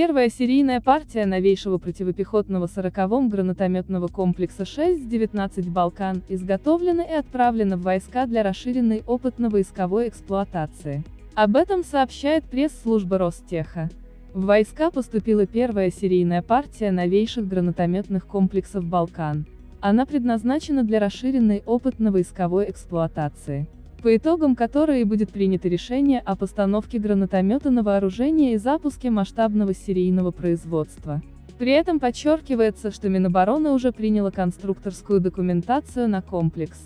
Первая серийная партия новейшего противопехотного 40-го гранатометного комплекса 6-19 «Балкан» изготовлена и отправлена в войска для расширенной опытно-войсковой эксплуатации. Об этом сообщает пресс-служба Ростеха. В войска поступила первая серийная партия новейших гранатометных комплексов «Балкан». Она предназначена для расширенной опытно-войсковой эксплуатации по итогам которой будет принято решение о постановке гранатомета на вооружение и запуске масштабного серийного производства. При этом подчеркивается, что Минобороны уже приняла конструкторскую документацию на комплекс.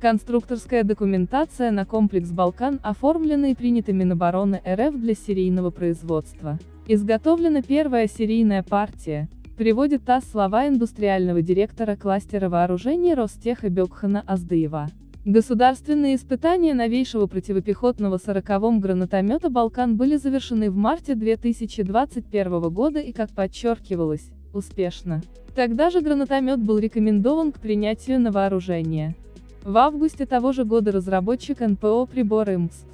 Конструкторская документация на комплекс «Балкан» оформлена и принята Минобороны РФ для серийного производства. Изготовлена первая серийная партия, приводит ТАСС слова индустриального директора кластера вооружений Ростеха Бекхана Аздыева. Государственные испытания новейшего противопехотного 40-м гранатомета «Балкан» были завершены в марте 2021 года и, как подчеркивалось, успешно. Тогда же гранатомет был рекомендован к принятию на вооружение. В августе того же года разработчик НПО прибора МСС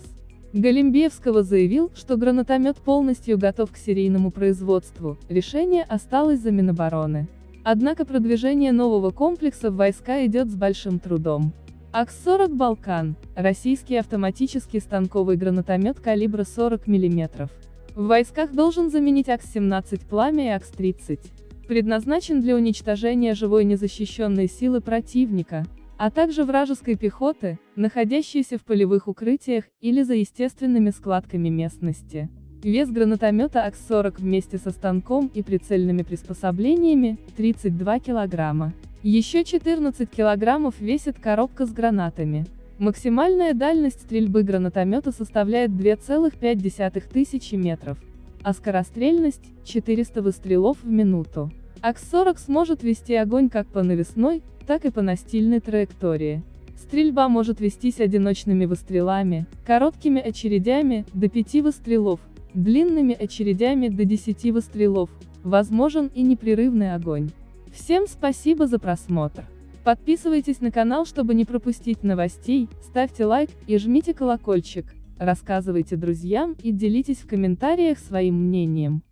Галимбиевского заявил, что гранатомет полностью готов к серийному производству, решение осталось за Минобороны. Однако продвижение нового комплекса в войска идет с большим трудом. АКС-40 «Балкан» – российский автоматический станковый гранатомет калибра 40 мм. В войсках должен заменить АКС-17 «Пламя» и АКС-30. Предназначен для уничтожения живой незащищенной силы противника, а также вражеской пехоты, находящейся в полевых укрытиях или за естественными складками местности. Вес гранатомета АКС-40 вместе со станком и прицельными приспособлениями – 32 килограмма. Еще 14 килограммов весит коробка с гранатами. Максимальная дальность стрельбы гранатомета составляет 2,5 тысячи метров, а скорострельность – 400 выстрелов в минуту. АКС-40 сможет вести огонь как по навесной, так и по настильной траектории. Стрельба может вестись одиночными выстрелами, короткими очередями, до 5 выстрелов, длинными очередями до 10 выстрелов, возможен и непрерывный огонь. Всем спасибо за просмотр. Подписывайтесь на канал, чтобы не пропустить новостей, ставьте лайк и жмите колокольчик, рассказывайте друзьям и делитесь в комментариях своим мнением.